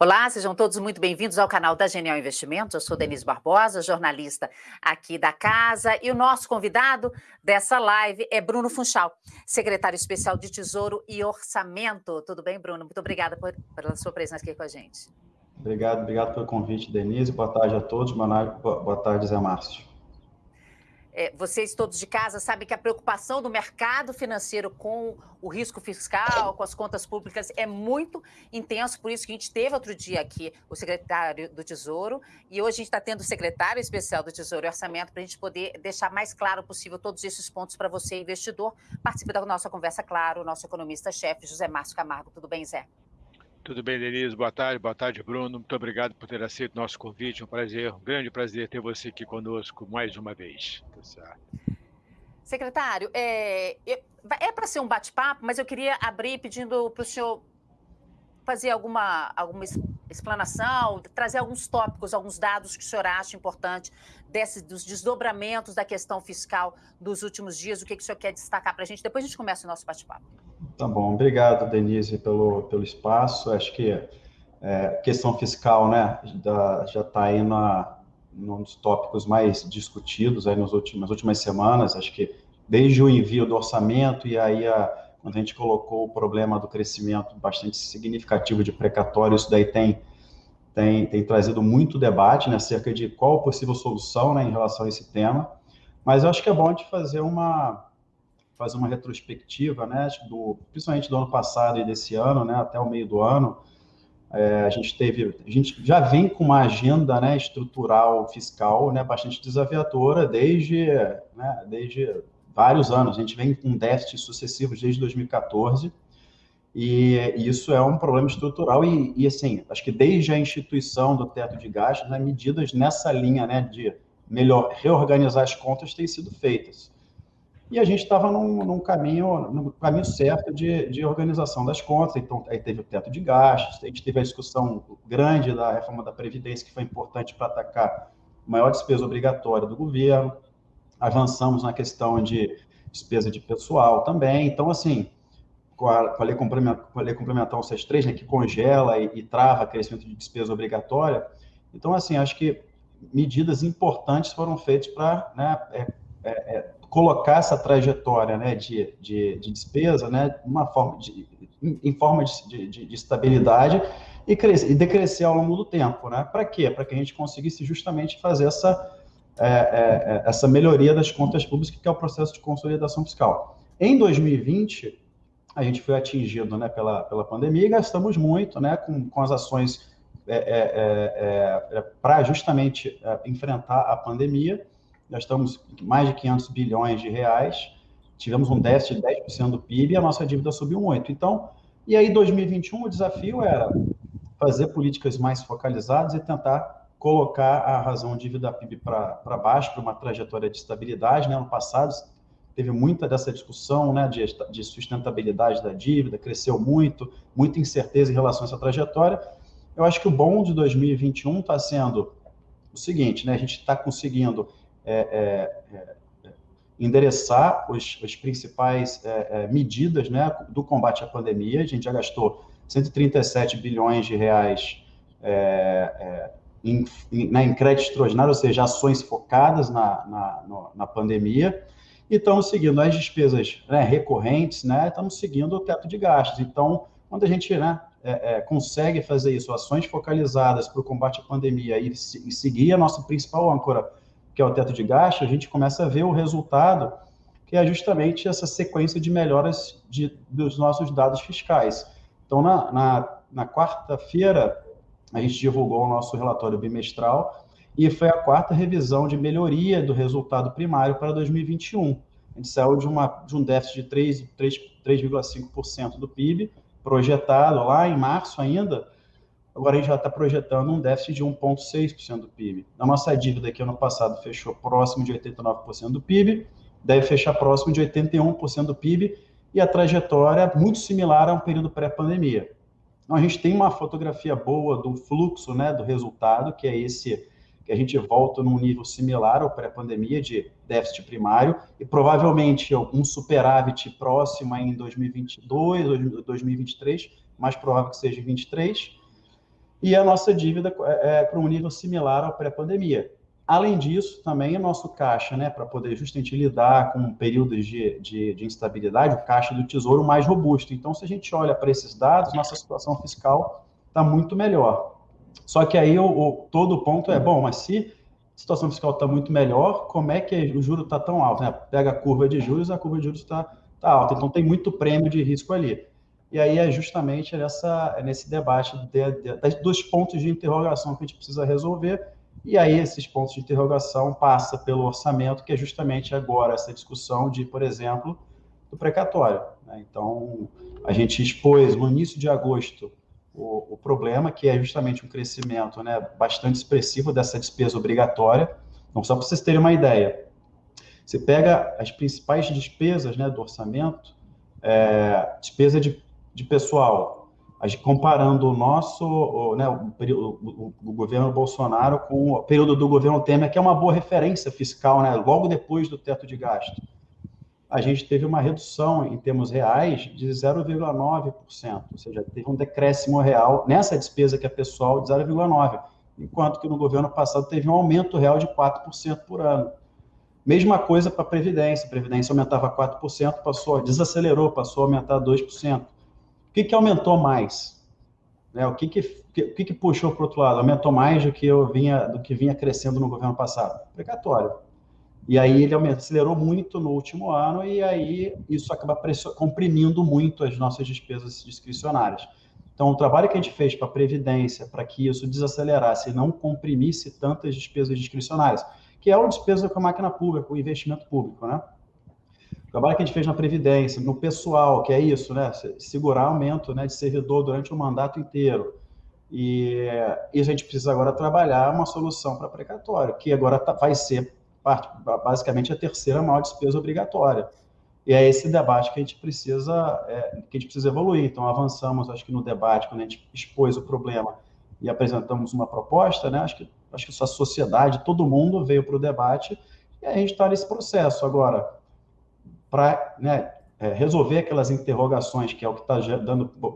Olá, sejam todos muito bem-vindos ao canal da Genial Investimentos. Eu sou Denise Barbosa, jornalista aqui da casa, e o nosso convidado dessa live é Bruno Funchal, secretário especial de Tesouro e Orçamento. Tudo bem, Bruno? Muito obrigada por, pela sua presença aqui com a gente. Obrigado, obrigado pelo convite, Denise. Boa tarde a todos. Boa tarde, Zé Márcio é, vocês todos de casa sabem que a preocupação do mercado financeiro com o risco fiscal, com as contas públicas, é muito intenso. Por isso que a gente teve outro dia aqui o secretário do Tesouro e hoje a gente está tendo o secretário especial do Tesouro e Orçamento para a gente poder deixar mais claro possível todos esses pontos para você, investidor. Participe da nossa conversa, claro, o nosso economista-chefe, José Márcio Camargo. Tudo bem, Zé? Tudo bem, Denise? Boa tarde, boa tarde, Bruno. Muito obrigado por ter aceito o nosso convite. Um prazer, um grande prazer ter você aqui conosco mais uma vez. Tá Secretário, é, é para ser um bate-papo, mas eu queria abrir pedindo para o senhor fazer alguma, alguma explanação, trazer alguns tópicos, alguns dados que o senhor acha importante desse, dos desdobramentos da questão fiscal dos últimos dias, o que, que o senhor quer destacar para a gente. Depois a gente começa o nosso bate-papo. Tá bom, obrigado, Denise, pelo, pelo espaço. Acho que é, questão fiscal, né, da, já está aí na, num dos tópicos mais discutidos aí nos últimos, nas últimas semanas. Acho que desde o envio do orçamento e aí a, quando a gente colocou o problema do crescimento bastante significativo de precatório, isso daí tem, tem, tem trazido muito debate né, acerca de qual a possível solução né, em relação a esse tema. Mas eu acho que é bom de fazer uma, fazer uma retrospectiva, né, do, principalmente do ano passado e desse ano, né, até o meio do ano, é, a gente teve, a gente já vem com uma agenda, né, estrutural fiscal, né, bastante desafiadora desde, né, desde vários anos. A gente vem com déficits sucessivos desde 2014 e isso é um problema estrutural e, e assim, acho que desde a instituição do teto de gastos, né, medidas nessa linha, né, de melhor reorganizar as contas têm sido feitas e a gente estava num, num, caminho, no caminho certo de, de organização das contas, então aí teve o teto de gastos, a gente teve a discussão grande da reforma da Previdência, que foi importante para atacar maior despesa obrigatória do governo, avançamos na questão de despesa de pessoal também, então assim, com a, com a, lei, complementar, com a lei complementar 163, né, que congela e, e trava crescimento de despesa obrigatória, então assim, acho que medidas importantes foram feitas para né, é, é, é, colocar essa trajetória né, de, de, de despesa né, uma forma de, em forma de, de, de estabilidade e, crescer, e decrescer ao longo do tempo. Né? Para quê? Para que a gente conseguisse justamente fazer essa, é, é, é, essa melhoria das contas públicas, que é o processo de consolidação fiscal. Em 2020, a gente foi atingido né, pela, pela pandemia e gastamos muito né, com, com as ações é, é, é, para justamente enfrentar a pandemia nós estamos mais de 500 bilhões de reais, tivemos um déficit de 10% do PIB e a nossa dívida subiu muito. Então, e aí 2021 o desafio era fazer políticas mais focalizadas e tentar colocar a razão dívida PIB para baixo, para uma trajetória de estabilidade. Né? Ano passado teve muita dessa discussão né, de, de sustentabilidade da dívida, cresceu muito, muita incerteza em relação a essa trajetória. Eu acho que o bom de 2021 está sendo o seguinte, né, a gente está conseguindo é, é, é, endereçar os, as principais é, medidas né, do combate à pandemia. A gente já gastou 137 bilhões de reais em, em, né, em crédito extraordinário, ou seja, ações focadas na, na, na pandemia, e estamos seguindo as despesas né, recorrentes, né, estamos seguindo o teto de gastos. Então, quando a gente né, é, é, consegue fazer isso, ações focalizadas para o combate à pandemia e, e seguir a nossa principal âncora, que é o teto de gasto, a gente começa a ver o resultado, que é justamente essa sequência de melhoras de, dos nossos dados fiscais. Então, na, na, na quarta-feira, a gente divulgou o nosso relatório bimestral e foi a quarta revisão de melhoria do resultado primário para 2021. A gente saiu de, uma, de um déficit de 3,5% do PIB, projetado lá em março ainda, Agora a gente já está projetando um déficit de 1,6% do PIB. A nossa dívida que ano passado fechou próximo de 89% do PIB, deve fechar próximo de 81% do PIB, e a trajetória é muito similar a um período pré-pandemia. Então, a gente tem uma fotografia boa do fluxo, né, do resultado, que é esse que a gente volta num nível similar ao pré-pandemia de déficit primário e provavelmente um superávit próximo em 2022, 2023, mais provável que seja em 2023, e a nossa dívida é, é para um nível similar ao pré-pandemia. Além disso, também o nosso caixa, né, para poder justamente lidar com períodos de, de, de, instabilidade, o caixa do Tesouro mais robusto. Então, se a gente olha para esses dados, nossa situação fiscal está muito melhor. Só que aí o, o, todo o ponto é, bom, mas se a situação fiscal está muito melhor, como é que o juro está tão alto? Né? Pega a curva de juros, a curva de juros está tá alta. Então, tem muito prêmio de risco ali. E aí é justamente nesse debate de, de, dos pontos de interrogação que a gente precisa resolver e aí esses pontos de interrogação passa pelo orçamento, que é justamente agora essa discussão de, por exemplo, do precatório. Né? Então, a gente expôs no início de agosto o, o, problema, que é justamente um crescimento né, bastante expressivo dessa despesa obrigatória. Então, só para vocês terem uma ideia, você pega as principais despesas né, do orçamento, é, despesa de, de pessoal, comparando o nosso, o, né, o, o, o, governo Bolsonaro com o período do governo Temer, que é uma boa referência fiscal, né, logo depois do teto de gasto. A gente teve uma redução em termos reais de 0,9%, ou seja, teve um decréscimo real nessa despesa que é pessoal de 0,9%, enquanto que no governo passado teve um aumento real de 4% por ano. Mesma coisa para a Previdência, a Previdência aumentava 4%, passou, desacelerou, passou a aumentar 2% que, que aumentou mais? Né? O que, que, que, que puxou para o outro lado? Aumentou mais do que, eu vinha, do que vinha crescendo no governo passado? Precatório. E aí ele acelerou muito no último ano e aí isso acaba comprimindo muito as nossas despesas discricionárias. Então, o trabalho que a gente fez para a Previdência, para que isso desacelerasse e não comprimisse tantas despesas discricionárias, que é uma despesa com a máquina pública, o investimento público, né? O trabalho que a gente fez na Previdência, no pessoal, que é isso, né? Segurar aumento né, de servidor durante o mandato inteiro. E, e a gente precisa agora trabalhar uma solução para precatório, que agora tá, vai ser parte, basicamente a terceira maior despesa obrigatória. E é esse debate que a gente precisa, é, que a gente precisa evoluir. Então, avançamos, acho que no debate, quando a gente expôs o problema e apresentamos uma proposta, né? Acho que, acho que a sociedade, todo mundo veio para o debate e a gente está nesse processo. Agora, para né, é, resolver aquelas interrogações, que é o que está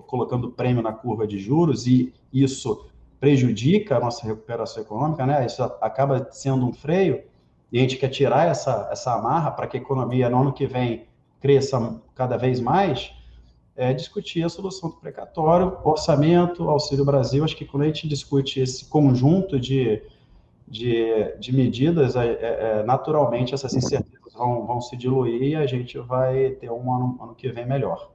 colocando prêmio na curva de juros, e isso prejudica a nossa recuperação econômica, né? Isso acaba sendo um freio, e a gente quer tirar essa, essa amarra para que a economia no ano que vem cresça cada vez mais, é discutir a solução do precatório, orçamento, Auxílio Brasil. Acho que quando a gente discute esse conjunto de, de, de medidas, é, é, naturalmente essas incertezas vão, vão se diluir e a gente vai ter um ano, ano que vem melhor.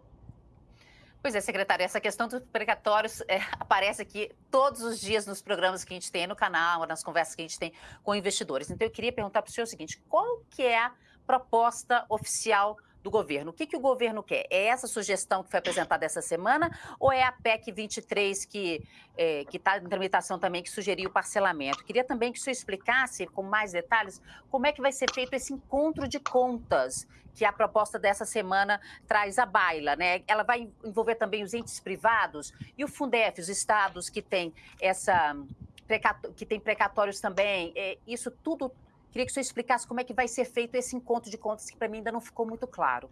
Pois é, secretário, essa questão dos precatórios é, aparece aqui todos os dias nos programas que a gente tem no canal, nas conversas que a gente tem com investidores. Então, eu queria perguntar para o senhor o seguinte, qual que é a proposta oficial do governo. O que, que o governo quer? É essa sugestão que foi apresentada essa semana ou é a PEC 23 que é, está em tramitação também, que sugeriu o parcelamento? Queria também que o senhor explicasse com mais detalhes como é que vai ser feito esse encontro de contas que a proposta dessa semana traz à baila, né? Ela vai envolver também os entes privados e o Fundef, os estados que têm essa que tem precatórios também, é, isso tudo Queria que senhor explicasse como é que vai ser feito esse encontro de contas, que para mim ainda não ficou muito claro.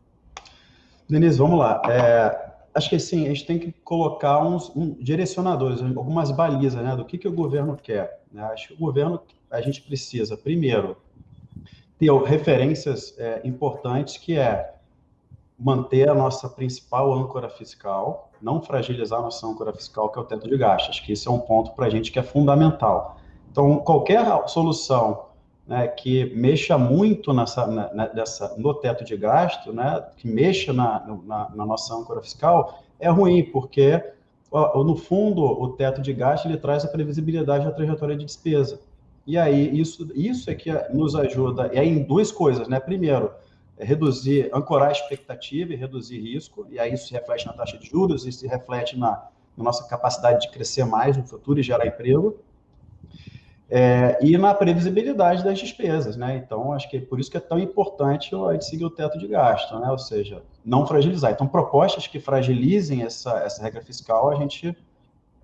Denise, vamos lá. É, acho que sim, a gente tem que colocar uns um, direcionadores, algumas balizas né, do que, que o governo quer. Né? Acho que o governo, a gente precisa, primeiro, ter referências é, importantes, que é manter a nossa principal âncora fiscal, não fragilizar a nossa âncora fiscal, que é o teto de gastos. Acho que esse é um ponto para a gente que é fundamental. Então, qualquer solução né, que mexa muito nessa, nessa, no teto de gasto, né, que mexa na, na, na, nossa âncora fiscal, é ruim, porque, no fundo, o teto de gasto ele traz a previsibilidade da trajetória de despesa. E aí, isso, isso é que nos ajuda, e aí em duas coisas, né? Primeiro, é reduzir, ancorar a expectativa e reduzir risco, e aí isso se reflete na taxa de juros, isso se reflete na, na nossa capacidade de crescer mais no futuro e gerar emprego. É, e na previsibilidade das despesas, né? Então, acho que é por isso que é tão importante a gente seguir o teto de gasto, né? Ou seja, não fragilizar. Então, propostas que fragilizem essa, essa regra fiscal, a gente,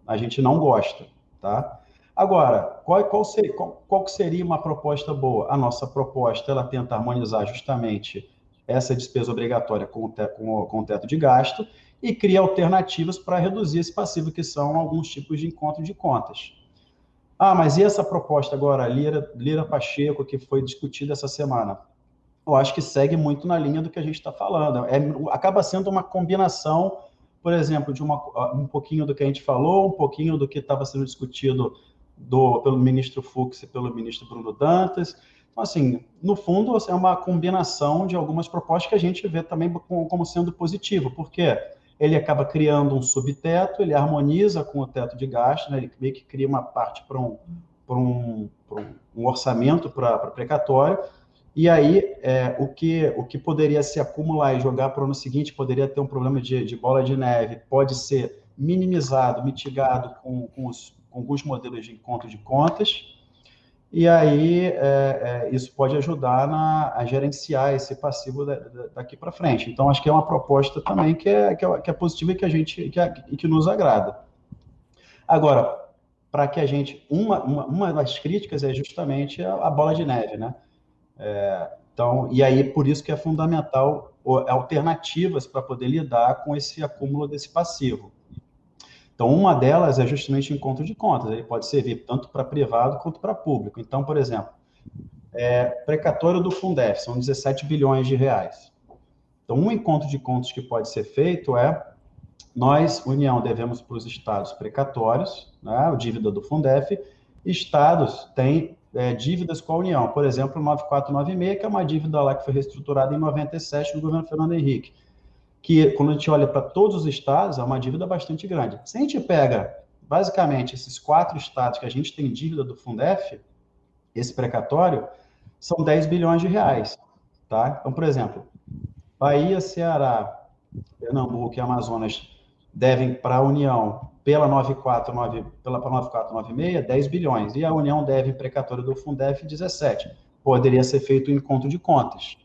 a gente não gosta, tá? Agora, qual, qual, seria, qual, qual seria uma proposta boa? A nossa proposta, ela tenta harmonizar justamente essa despesa obrigatória com o, te, com o, com o teto de gasto e cria alternativas para reduzir esse passivo, que são alguns tipos de encontro de contas. Ah, mas e essa proposta agora, Lira, Lira Pacheco, que foi discutida essa semana? Eu acho que segue muito na linha do que a gente está falando. É, acaba sendo uma combinação, por exemplo, de uma, um pouquinho do que a gente falou, um pouquinho do que estava sendo discutido do, pelo ministro Fux e pelo ministro Bruno Dantas. Então, assim, no fundo, é uma combinação de algumas propostas que a gente vê também como sendo positivo, porque ele acaba criando um subteto, ele harmoniza com o teto de gasto, né? ele meio que cria uma parte para um, um, um orçamento para precatório, e aí é, o, que, o que poderia se acumular e jogar para o ano seguinte poderia ter um problema de, de bola de neve, pode ser minimizado, mitigado com, com, os, com alguns modelos de encontro de contas, e aí é, é, isso pode ajudar na, a gerenciar esse passivo da, da, daqui para frente. Então, acho que é uma proposta também que é, que é, que é positiva e que a gente que, é, que nos agrada. Agora, para que a gente uma, uma, uma, das críticas é justamente a, a bola de neve, né? É, então, e aí por isso que é fundamental alternativas para poder lidar com esse acúmulo desse passivo. Então, uma delas é justamente o encontro de contas. Ele pode servir tanto para privado quanto para público. Então, por exemplo, é, precatório do Fundef, são 17 bilhões de reais. Então, um encontro de contas que pode ser feito é nós, União, devemos para os estados precatórios, né, a dívida do Fundef, estados têm é, dívidas com a União, por exemplo, o 9496, que é uma dívida lá que foi reestruturada em 97 no governo Fernando Henrique que quando a gente olha para todos os estados, é uma dívida bastante grande. Se a gente pega, basicamente, esses quatro estados que a gente tem dívida do Fundef, esse precatório, são 10 bilhões de reais. Tá? Então, por exemplo, Bahia, Ceará, Pernambuco e Amazonas devem para a União, pela 949, pela 9496, 10 bilhões. E a União deve precatório do Fundef 17. Poderia ser feito um encontro de contas.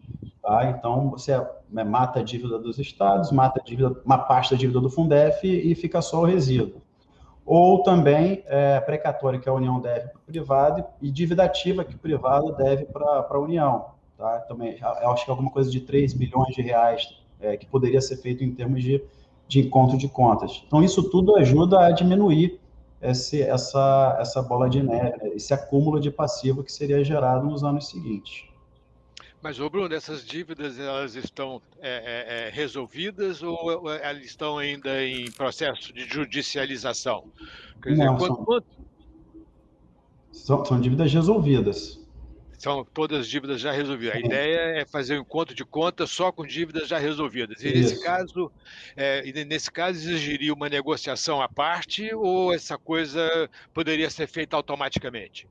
Tá? Então, você né, mata a dívida dos estados, mata a dívida, uma parte da dívida do Fundef e fica só o resíduo. Ou também é, precatório que a União deve para o privado e dívida ativa que o privado deve para a União. Tá? Também, acho que é alguma coisa de 3 bilhões de reais é, que poderia ser feito em termos de, de encontro de contas. Então, isso tudo ajuda a diminuir esse, essa, essa bola de neve, né? esse acúmulo de passivo que seria gerado nos anos seguintes. Mas, ô Bruno, essas dívidas elas estão é, é, é resolvidas ou elas estão ainda em processo de judicialização? Quer dizer, Não, quanto, são, são, são, dívidas resolvidas. São todas dívidas já resolvidas. A ideia é fazer um encontro de contas só com dívidas já resolvidas. E nesse caso, é, nesse caso, exigiria uma negociação à parte ou essa coisa poderia ser feita automaticamente?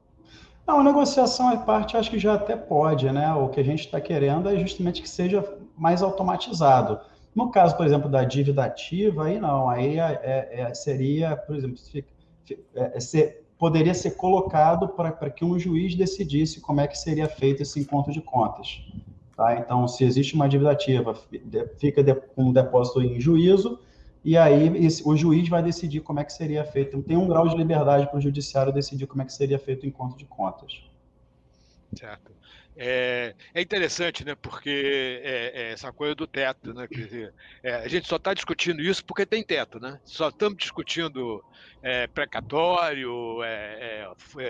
Não, a negociação à parte acho que já até pode, né? O que a gente está querendo é justamente que seja mais automatizado. No caso, por exemplo, da dívida ativa, aí não, aí é, é, é seria, por exemplo, é, ser, poderia ser colocado para que um juiz decidisse como é que seria feito esse encontro de contas. Tá? Então, se existe uma dívida ativa, fica com um depósito em juízo, e aí esse, o juiz vai decidir como é que seria feito. Tem um grau de liberdade para o judiciário decidir como é que seria feito o encontro de contas. Certo. É, é, interessante, né? Porque é, é essa coisa do teto, né? Quer dizer, é, a gente só está discutindo isso porque tem teto, né? Só estamos discutindo é, precatório, é,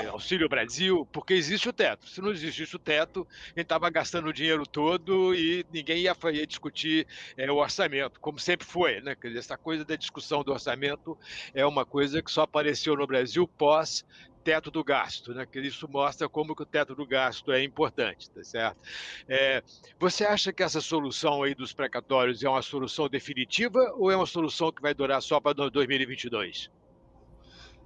auxílio Brasil, porque existe o teto. Se não existisse o teto, a gente estava gastando o dinheiro todo e ninguém ia, ia discutir o orçamento, como sempre foi, né? Quer dizer, essa coisa da discussão do orçamento é uma coisa que só apareceu no Brasil pós teto do gasto, né? Que isso mostra como que o teto do gasto é importante, tá certo? É, você acha que essa solução aí dos precatórios é uma solução definitiva ou é uma solução que vai durar só para 2022?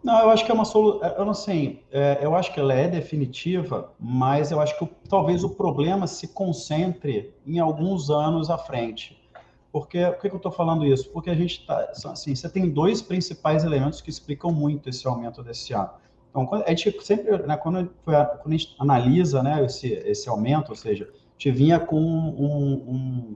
Não, eu acho que é uma solução. Eu não sei. É, eu acho que ela é definitiva, mas eu acho que talvez o problema se concentre em alguns anos à frente. Porque, por que eu estou falando isso? Porque a gente está. Assim, você tem dois principais elementos que explicam muito esse aumento desse ano. Então, a gente sempre, né, quando, foi, quando, a gente analisa né, esse, esse aumento, ou seja, a gente vinha com um, um,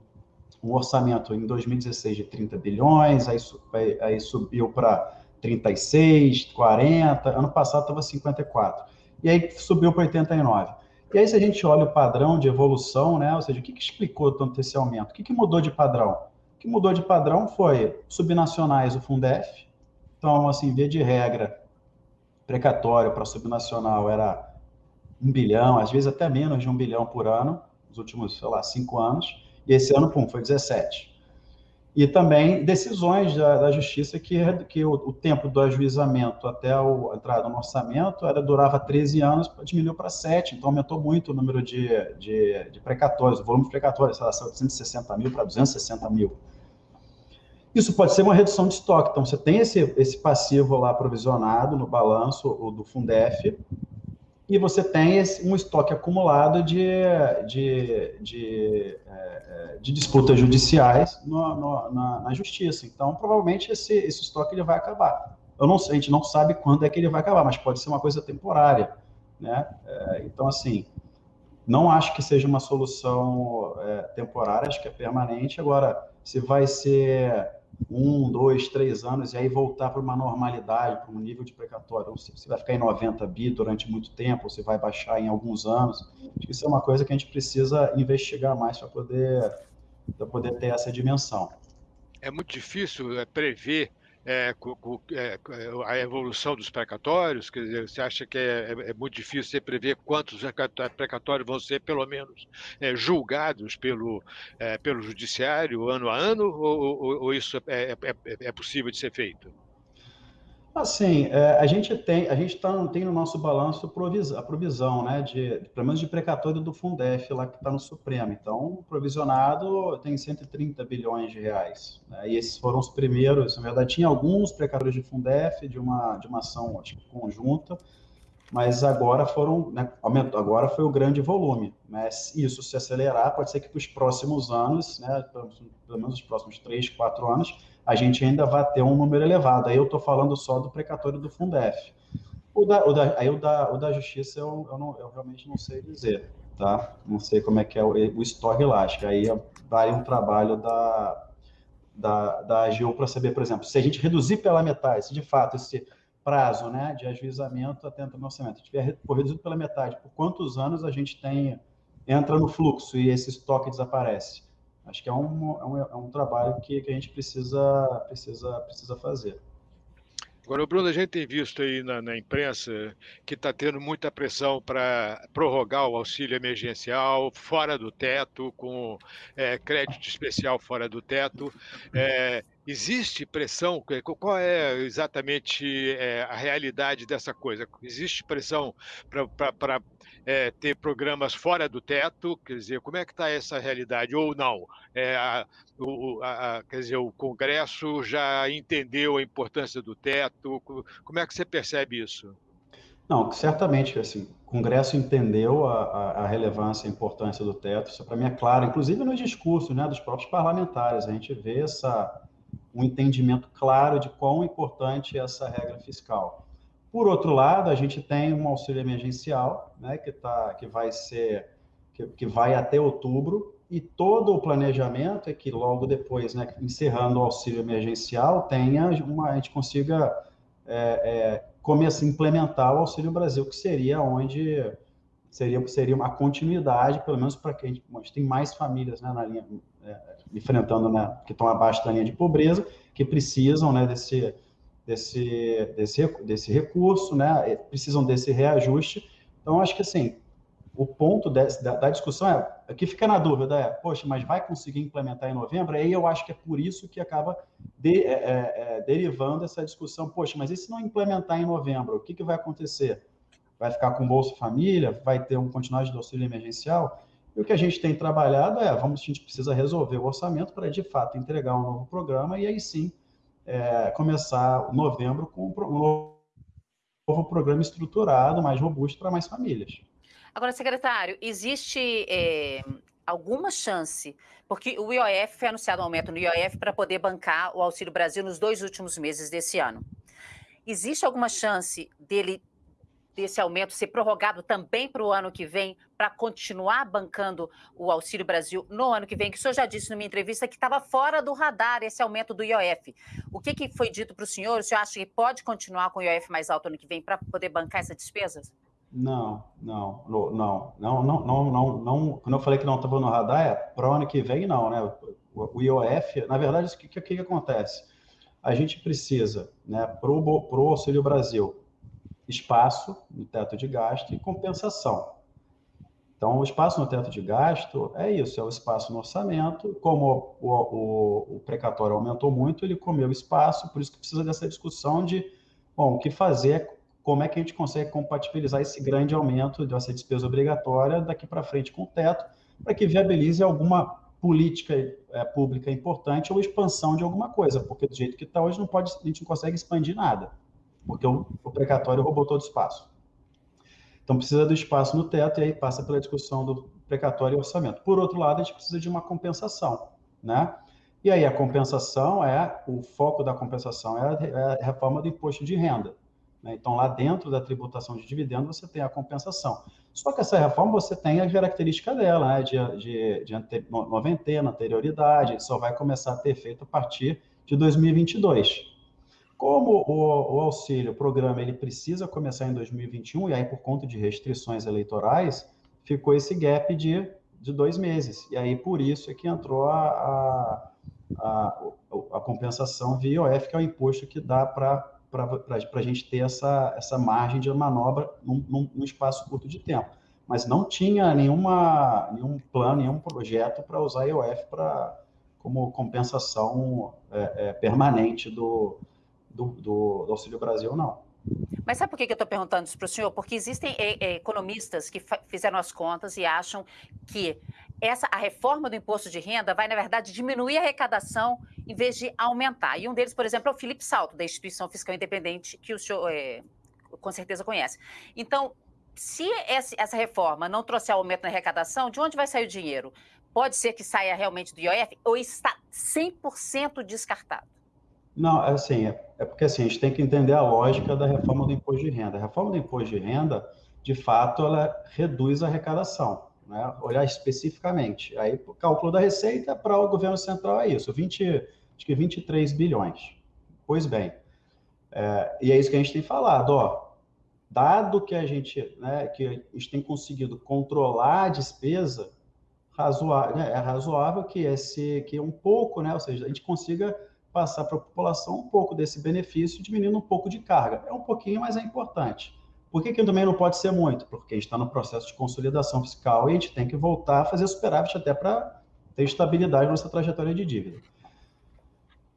um orçamento em 2016 de 30 bilhões, aí, aí, aí subiu para 36, 40, ano passado estava 54, e aí subiu para 89. E aí, se a gente olha o padrão de evolução, né, ou seja, o que, que explicou tanto esse aumento? O que, que mudou de padrão? que mudou de padrão foi subnacionais, o Fundef. Então, assim, via de regra, precatório para subnacional era um bilhão, às vezes até menos de um bilhão por ano, nos últimos, sei lá, cinco anos. E esse ano, pum, foi 17 e também decisões da, da justiça que, que o, o, tempo do ajuizamento até a entrada no orçamento era, durava 13 anos, diminuiu para 7, então aumentou muito o número de, de, de precatórios, o volume de precatórios, sei lá, 160 mil para 260 mil. Isso pode ser uma redução de estoque, então você tem esse, esse passivo lá provisionado no balanço do Fundef, e você tem esse, um estoque acumulado de, de, de, é, de disputas judiciais no, no, na, na, justiça. Então, provavelmente, esse, esse estoque ele vai acabar. Eu não, a gente não sabe quando é que ele vai acabar, mas pode ser uma coisa temporária. Né? É, então, assim, não acho que seja uma solução é, temporária, acho que é permanente. Agora, se vai ser um, dois, três anos e aí voltar para uma normalidade, para um nível de precatório. Ou se vai ficar em 90 bi durante muito tempo, ou vai baixar em alguns anos. Acho que isso é uma coisa que a gente precisa investigar mais para poder, poder ter essa dimensão. É muito difícil é, prever é, é, a evolução dos precatórios? Quer dizer, você acha que é, é, é muito difícil você prever quantos precatórios vão ser, pelo menos, é, julgados pelo, pelo judiciário ano a ano, ou, ou, ou isso é, possível de ser feito? Assim, é, a gente tem, a gente tá, tem no nosso balanço a provisão, né, de, pelo menos de precatório do Fundef, lá que está no Supremo. Então, provisionado tem 130 bilhões de reais. Né, e esses foram os primeiros, na verdade, tinha alguns precatórios de Fundef, de uma, de uma ação acho, conjunta, mas agora foram, né, aumentou, agora foi o grande volume. Mas isso se acelerar, pode ser que para os próximos anos, né, pelo menos os próximos três, quatro anos, a gente ainda vai ter um número elevado. Aí eu estou falando só do precatório do Fundef. O da, o da, aí o da, o da Justiça eu, eu, não, eu realmente não sei dizer, tá? Não sei como é que é o, o estoque lá. Acho que aí vai um trabalho da, da, da AGU para saber, por exemplo, se a gente reduzir pela metade, se de fato esse prazo né, de ajuizamento até no orçamento tiver reduzido pela metade, por quantos anos a gente tem entra no fluxo e esse estoque desaparece? Acho que é um, é um, é um trabalho que, que a gente precisa, precisa, precisa fazer. Agora, Bruno, a gente tem visto aí na, na imprensa que está tendo muita pressão para prorrogar o auxílio emergencial fora do teto, com é, crédito especial fora do teto. É, existe pressão? Qual é exatamente é, a realidade dessa coisa? Existe pressão para é, ter programas fora do teto, quer dizer, como é que está essa realidade, ou não? É, a, o, a, quer dizer, o Congresso já entendeu a importância do teto, como é que você percebe isso? Não, certamente, assim, o Congresso entendeu a, a relevância a importância do teto, isso para mim é claro, inclusive no discurso né, dos próprios parlamentares, a gente vê essa, um entendimento claro de quão importante é essa regra fiscal. Por outro lado, a gente tem um auxílio emergencial, né, que, tá, que vai ser, que, que vai até outubro, e todo o planejamento é que logo depois, né, encerrando o auxílio emergencial, tenha uma, a gente consiga é, é, começar a implementar o Auxílio Brasil, que seria onde seria, seria uma continuidade, pelo menos para quem a gente tem mais famílias né, na linha, é, enfrentando, né, que estão abaixo da linha de pobreza, que precisam né, desse, desse, desse, desse recurso, né? precisam desse reajuste. Então, acho que assim, o ponto desse, da, da, discussão é, aqui fica na dúvida, é, poxa, mas vai conseguir implementar em novembro? Aí eu acho que é por isso que acaba de, é, é, é, derivando essa discussão, poxa, mas e se não implementar em novembro, o que, que vai acontecer? Vai ficar com Bolsa Família? Vai ter um continuidade do auxílio emergencial? E o que a gente tem trabalhado é, vamos, a gente precisa resolver o orçamento para, de fato, entregar um novo programa e aí sim é, começar novembro com um novo programa estruturado, mais robusto para mais famílias. Agora, secretário, existe é, alguma chance, porque o IOF foi anunciado um aumento no IOF para poder bancar o Auxílio Brasil nos dois últimos meses desse ano. Existe alguma chance dele desse aumento ser prorrogado também para o ano que vem, para continuar bancando o Auxílio Brasil no ano que vem, que o senhor já disse numa entrevista que estava fora do radar esse aumento do IOF. O que, que foi dito para o senhor? O senhor acha que pode continuar com o IOF mais alto ano que vem para poder bancar essas despesas? Não, não, não, não, não, não, não, não, Quando eu falei que não estava no radar, é para o ano que vem, não, né? o IOF, na verdade, o que, que, que acontece? A gente precisa, né, para o Auxílio Brasil, espaço no teto de gasto e compensação. Então, o espaço no teto de gasto é isso, é o espaço no orçamento. Como o, o, o precatório aumentou muito, ele comeu espaço, por isso que precisa dessa discussão de, bom, o que fazer, como é que a gente consegue compatibilizar esse grande aumento dessa despesa obrigatória daqui para frente com o teto, para que viabilize alguma política é, pública importante ou expansão de alguma coisa, porque do jeito que está hoje não pode, a gente não consegue expandir nada, porque o, precatório roubou todo o espaço. Então precisa do espaço no teto e aí passa pela discussão do precatório e orçamento. Por outro lado, a gente precisa de uma compensação, né? E aí a compensação é, o foco da compensação é, é a reforma do imposto de renda. Né? Então, lá dentro da tributação de dividendo, você tem a compensação. Só que essa reforma, você tem a característica dela, né? de, de, de ante, noventena, anterioridade, só vai começar a ter efeito a partir de 2022. Como o, o, auxílio, o programa, ele precisa começar em 2021, e aí por conta de restrições eleitorais, ficou esse gap de, de dois meses. E aí por isso é que entrou a, a, a, a compensação via IOF, que é o imposto que dá para a gente ter essa, essa margem de manobra num, num, num espaço curto de tempo. Mas não tinha nenhuma, nenhum plano, nenhum projeto para usar IOF pra, como compensação é, é, permanente do, do, do, do Auxílio Brasil, não. Mas sabe por que eu estou perguntando isso para o senhor? Porque existem é, é, economistas que fizeram as contas e acham que essa, a reforma do imposto de renda vai, na verdade, diminuir a arrecadação em vez de aumentar. E um deles, por exemplo, é o Felipe Salto, da Instituição Fiscal Independente, que o senhor é, com certeza conhece. Então, se essa reforma não trouxer aumento na arrecadação, de onde vai sair o dinheiro? Pode ser que saia realmente do IOF ou está 100% descartado? Não, é assim, é, é, porque assim, a gente tem que entender a lógica da reforma do imposto de renda. A reforma do imposto de renda, de fato, ela reduz a arrecadação, né? olhar especificamente. Aí, o cálculo da receita para o governo central é isso, 20, acho que 23 bilhões. Pois bem, é, e é isso que a gente tem falado, ó, dado que a gente, né, que a gente tem conseguido controlar a despesa, razoável, né, é razoável que esse, que um pouco, né, ou seja, a gente consiga passar para a população um pouco desse benefício, diminuindo um pouco de carga. É um pouquinho, mas é importante. Por que, que também não pode ser muito? Porque a gente está no processo de consolidação fiscal e a gente tem que voltar a fazer superávit até para ter estabilidade nessa trajetória de dívida.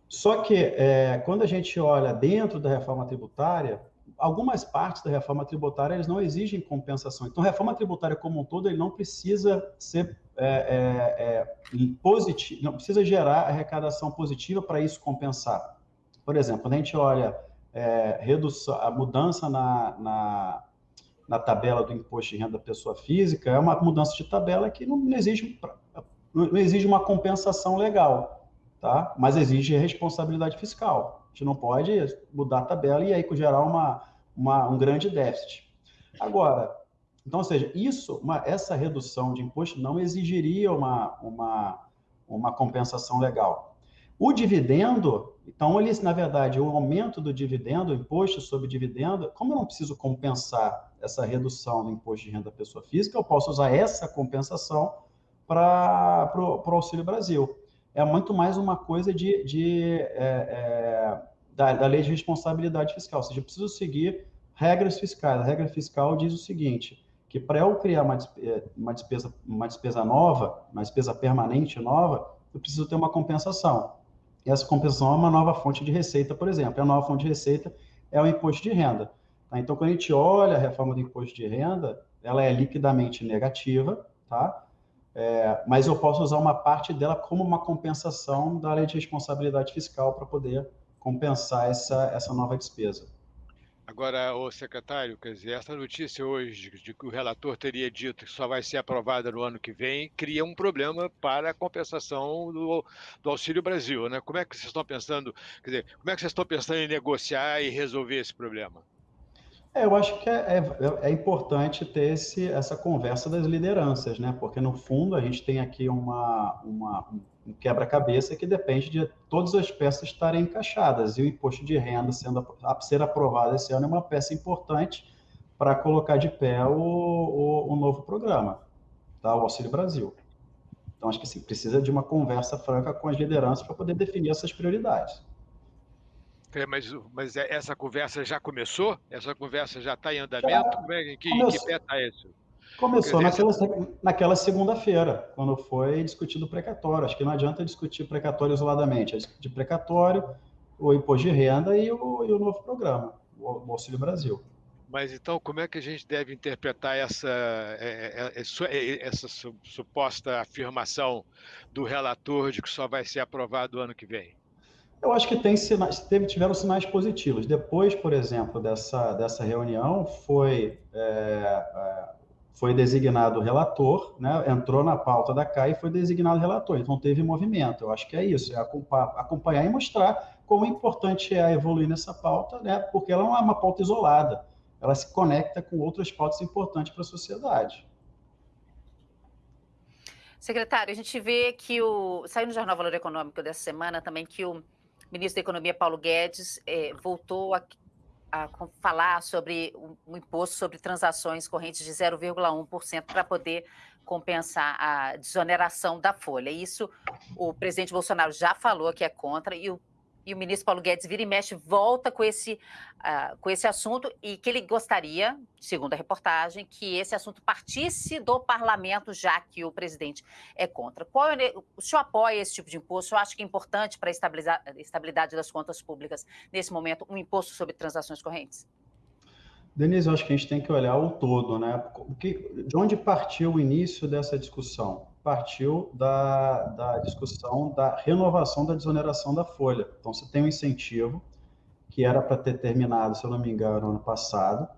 Só que, é, quando a gente olha dentro da reforma tributária, algumas partes da reforma tributária eles não exigem compensação. Então, a reforma tributária como um todo ele não precisa ser é, é, é positivo, não precisa gerar arrecadação positiva para isso compensar. Por exemplo, quando a gente olha é, redução, a mudança na, na, na, tabela do imposto de renda da pessoa física, é uma mudança de tabela que não, não exige, não exige uma compensação legal, tá? mas exige responsabilidade fiscal. A gente não pode mudar a tabela e aí gerar uma, uma, um grande déficit. Agora, então, ou seja, isso, uma, essa redução de imposto não exigiria uma, uma, uma compensação legal. O dividendo, então, ele, na verdade, o aumento do dividendo, o imposto sobre dividendo, como eu não preciso compensar essa redução do imposto de renda da pessoa física, eu posso usar essa compensação para o Auxílio Brasil é muito mais uma coisa de, de é, é, da, da, lei de responsabilidade fiscal. Ou seja, eu preciso seguir regras fiscais. A regra fiscal diz o seguinte, que para eu criar uma, é, uma, despesa, uma despesa nova, uma despesa permanente nova, eu preciso ter uma compensação. E essa compensação é uma nova fonte de receita, por exemplo. E a nova fonte de receita é o imposto de renda. Tá? Então, quando a gente olha a reforma do imposto de renda, ela é liquidamente negativa, tá? É, mas eu posso usar uma parte dela como uma compensação da lei de responsabilidade fiscal para poder compensar essa, essa nova despesa. Agora, o secretário, quer dizer, essa notícia hoje de que o relator teria dito que só vai ser aprovada no ano que vem, cria um problema para a compensação do, do Auxílio Brasil, né? Como é que vocês estão pensando, quer dizer, como é que vocês estão pensando em negociar e resolver esse problema? É, eu acho que é, é, é importante ter esse, essa conversa das lideranças, né? Porque, no fundo, a gente tem aqui uma, uma um quebra-cabeça que depende de todas as peças estarem encaixadas. E o imposto de renda sendo a ser aprovado esse ano é uma peça importante para colocar de pé o, o, o novo programa, tá? o Auxílio Brasil. Então, acho que assim, precisa de uma conversa franca com as lideranças para poder definir essas prioridades. É, mas, mas é, essa conversa já começou? Essa conversa já está em andamento? Já, Como é, que, que pé está isso? Começou naquela, naquela segunda-feira, quando foi discutido o precatório. Acho que não adianta discutir precatório isoladamente, é discutir precatório, o imposto de renda e o, e o novo programa, o Auxílio Brasil. Mas então, como é que a gente deve interpretar essa, é, essa suposta afirmação do relator de que só vai ser aprovado ano que vem? Eu acho que tem sinais, teve, tiveram sinais positivos. Depois, por exemplo, dessa, dessa reunião, foi, é, foi designado relator, né, entrou na pauta da CAI e foi designado relator. Então, teve movimento. Eu acho que é isso, é acompanhar e mostrar como importante é evoluir nessa pauta, né, porque ela não é uma pauta isolada ela se conecta com outras pautas importantes para a sociedade. Secretário, a gente vê que o. Saiu no Jornal Valor Econômico dessa semana também que o ministro da Economia, Paulo Guedes, eh, voltou a, a, falar sobre um imposto sobre transações correntes de 0,1% para poder compensar a desoneração da folha. Isso o presidente Bolsonaro já falou que é contra e o e o ministro Paulo Guedes vira e mexe, volta com esse, uh, com esse assunto e que ele gostaria, segundo a reportagem, que esse assunto partisse do parlamento, já que o presidente é contra. Qual é, o senhor apoia esse tipo de imposto? Eu acho que é importante para a estabilidade das contas públicas, nesse momento, um imposto sobre transações correntes? Denise, eu acho que a gente tem que olhar o todo, né? De onde partiu o início dessa discussão? Partiu da, da discussão da renovação da desoneração da folha. Então, você tem um incentivo que era para ter terminado, se eu não me engano, ano passado,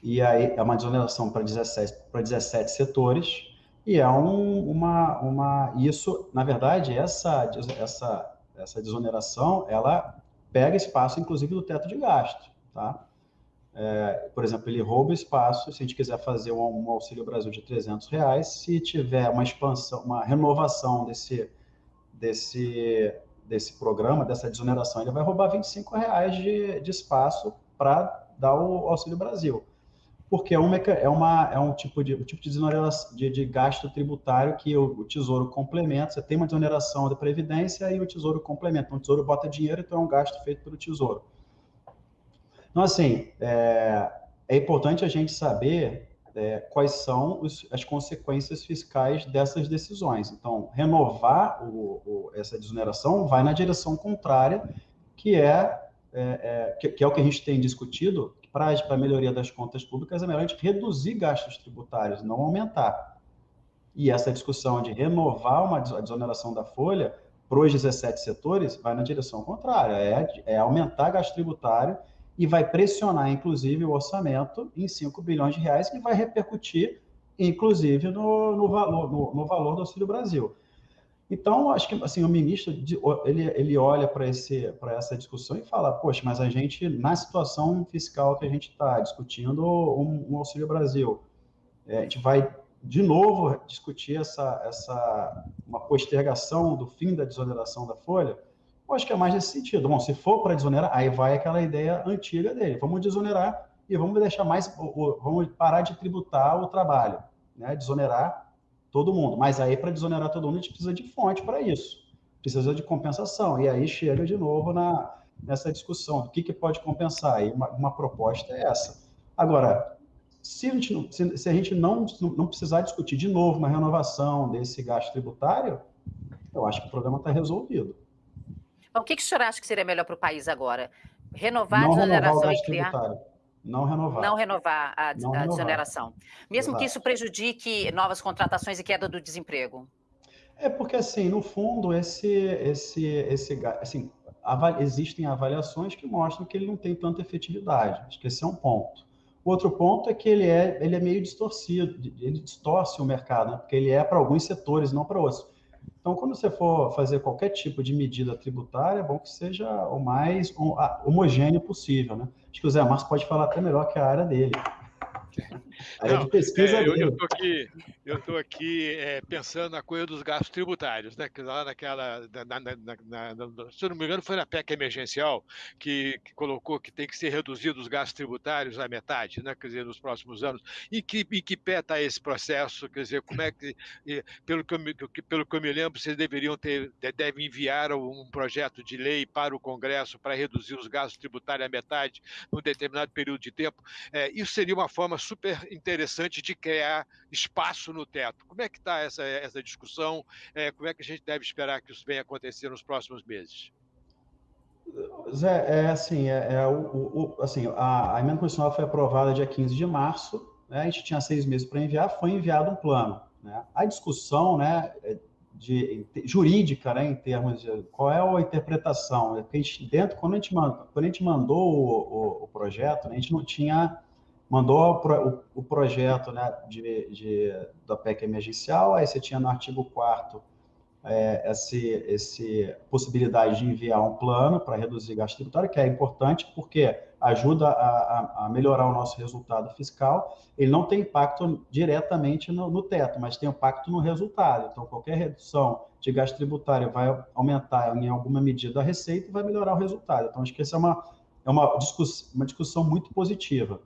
e aí é uma desoneração para 17, para 17 setores, e é um, uma, uma, isso, na verdade, essa, essa, essa desoneração, ela pega espaço, inclusive, do teto de gasto, tá? É, por exemplo, ele rouba espaço, se a gente quiser fazer um, um, Auxílio Brasil de 300 reais, se tiver uma expansão, uma renovação desse, desse, desse programa, dessa desoneração, ele vai roubar 25 reais de, de espaço para dar o Auxílio Brasil. Porque é, um, é, uma, é um tipo de, um tipo de, desoneração, de, de gasto tributário que o, o, Tesouro complementa, você tem uma desoneração da Previdência e o Tesouro complementa. Então, o Tesouro bota dinheiro, então é um gasto feito pelo Tesouro. Então, assim, é, é importante a gente saber é, quais são os, as consequências fiscais dessas decisões. Então, renovar o, o, essa desoneração vai na direção contrária, que é, é, é que, que, é o que a gente tem discutido, para a melhoria das contas públicas, é melhor a gente reduzir gastos tributários, não aumentar. E essa discussão de renovar uma desoneração da folha para os 17 setores vai na direção contrária, é, é aumentar gasto tributário e vai pressionar, inclusive, o orçamento em 5 bilhões de reais, que vai repercutir, inclusive, no, no valor, no, no, valor do Auxílio Brasil. Então, acho que assim, o ministro ele, ele olha para essa discussão e fala: Poxa, mas a gente, na situação fiscal que a gente está discutindo, um, um, Auxílio Brasil, é, a gente vai de novo discutir essa, essa uma postergação do fim da desoneração da folha. Eu acho que é mais nesse sentido. Bom, se for para desonerar, aí vai aquela ideia antiga dele. Vamos desonerar e vamos deixar mais, vamos parar de tributar o trabalho, né? Desonerar todo mundo. Mas aí, para desonerar todo mundo, a gente precisa de fonte para isso. Precisa de compensação. E aí chega de novo na, nessa discussão do que, que pode compensar. E uma, uma proposta é essa. Agora, se a gente, não, se, se a gente não, não precisar discutir de novo uma renovação desse gasto tributário, eu acho que o problema está resolvido. Bom, o que, que o senhor acha que seria melhor para o país agora? Renovar não a desoneração e criar. Não renovar. Não renovar a, não a renovar. desoneração. Mesmo Exato. que isso prejudique novas contratações e queda do desemprego. É porque, assim, no fundo, esse, esse, esse, assim, existem avaliações que mostram que ele não tem tanta efetividade. Acho que esse é um ponto. O outro ponto é que ele é, ele é meio distorcido, ele distorce o mercado, né? porque ele é para alguns setores, não para outros. Então, quando você for fazer qualquer tipo de medida tributária, é bom que seja o mais homogêneo possível, né? Acho que o Zé Márcio pode falar até melhor que a área dele. Área Não, de pesquisa é, eu, estou aqui, eu tô aqui é, pensando na coisa dos gastos tributários, né? Que lá naquela, na, na, na, se eu não me engano, foi na PEC emergencial que, que, colocou que tem que ser reduzido os gastos tributários à metade, né? Quer dizer, nos próximos anos. E que, e que pé está esse processo? Quer dizer, como é que, pelo que, eu, me, pelo que eu me lembro, vocês deveriam ter, devem enviar um projeto de lei para o Congresso para reduzir os gastos tributários à metade num determinado período de tempo. É, isso seria uma forma super interessante de criar espaço no teto. Como é que está essa, essa discussão? É, como é que a gente deve esperar que isso venha acontecer nos próximos meses? Zé, é assim, é, é o, o, assim a, a emenda constitucional foi aprovada dia 15 de março, né, a gente tinha seis meses para enviar, foi enviado um plano. Né? A discussão né, de, jurídica, né, em termos de qual é a interpretação, é a gente, dentro, quando a gente, mandou, quando a gente mandou o, o, o projeto, né, a gente não tinha mandou o, o projeto né, de, de, da PEC emergencial, aí você tinha no artigo 4 é, esse possibilidade de enviar um plano para reduzir gasto tributário, que é importante porque ajuda a, a, melhorar o nosso resultado fiscal. Ele não tem impacto diretamente no, no, teto, mas tem impacto no resultado. Então, qualquer redução de gasto tributário vai aumentar em alguma medida a receita e vai melhorar o resultado. Então, acho que essa é uma, é uma, discussão, uma discussão muito positiva.